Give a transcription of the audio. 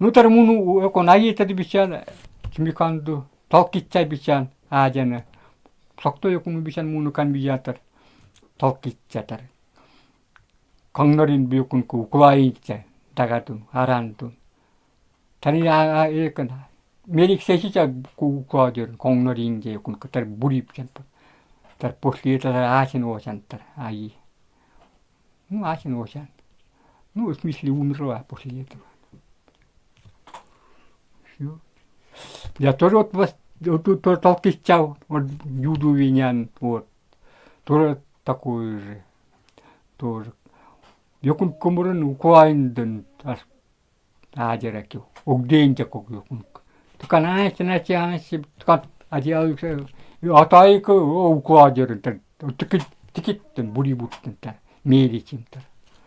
нутар муну эко наитад бичан чимиканду толкитсай бичан аажана сокто якун бичан муну кан биятар толкитсатар. Коннорин биукун ку куаитса тагатун араантун тани аа экэн мерик сэсича ку куадер коннорин же якун катар бурипчан тар послиетар аашин оосантар аи. Ну аашин оосан ну в смысле умерла этого все я тоже вот вас тут толкичал вот юду винян вот тоже такой же тоже Jokun kumuran ukuain dan as ajara kyo. Ogdein ja kok jokun. Tukan ai sana si ai si tukan aji au se atai ko